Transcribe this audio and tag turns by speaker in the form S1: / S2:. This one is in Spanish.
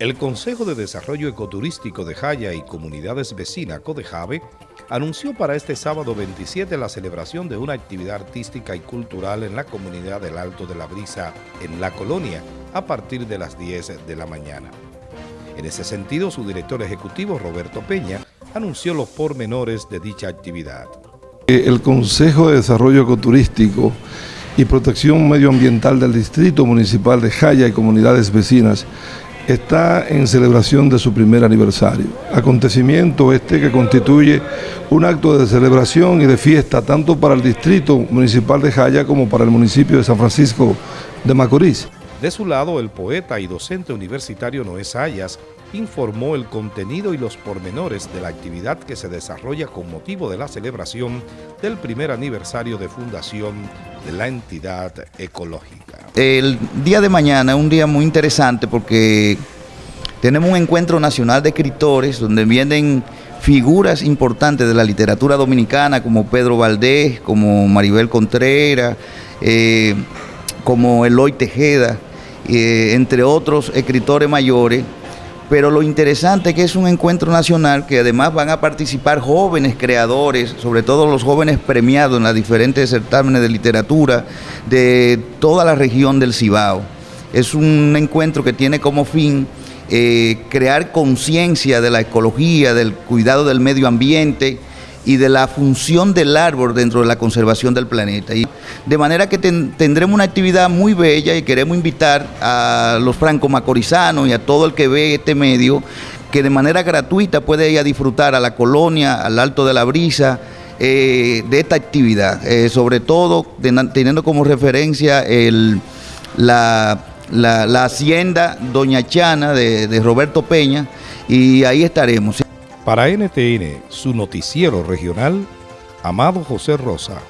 S1: El Consejo de Desarrollo Ecoturístico de Jaya y Comunidades Vecinas Codejave anunció para este sábado 27 la celebración de una actividad artística y cultural en la comunidad del Alto de la Brisa, en la colonia, a partir de las 10 de la mañana. En ese sentido, su director ejecutivo, Roberto Peña, anunció los pormenores de dicha actividad.
S2: El Consejo de Desarrollo Ecoturístico y Protección Medioambiental del Distrito Municipal de Jaya y Comunidades Vecinas está en celebración de su primer aniversario. Acontecimiento este que constituye un acto de celebración y de fiesta tanto para el Distrito Municipal de Jaya como para el municipio de San Francisco de Macorís.
S1: De su lado, el poeta y docente universitario Noé Sayas informó el contenido y los pormenores de la actividad que se desarrolla con motivo de la celebración del primer aniversario de fundación de la entidad ecológica.
S3: El día de mañana es un día muy interesante porque tenemos un encuentro nacional de escritores donde vienen figuras importantes de la literatura dominicana como Pedro Valdés, como Maribel Contreras, eh, como Eloy Tejeda, eh, entre otros escritores mayores, pero lo interesante es que es un encuentro nacional que además van a participar jóvenes creadores, sobre todo los jóvenes premiados en las diferentes certámenes de literatura de toda la región del Cibao. Es un encuentro que tiene como fin eh, crear conciencia de la ecología, del cuidado del medio ambiente, y de la función del árbol dentro de la conservación del planeta. Y de manera que tendremos una actividad muy bella y queremos invitar a los franco-macorizanos y a todo el que ve este medio que de manera gratuita puede ir a disfrutar a la colonia, al Alto de la Brisa, eh, de esta actividad, eh, sobre todo teniendo como referencia el, la, hacienda Doña Chana de Roberto Peña y ahí estaremos.
S1: Para NTN, su noticiero regional, Amado José Rosa.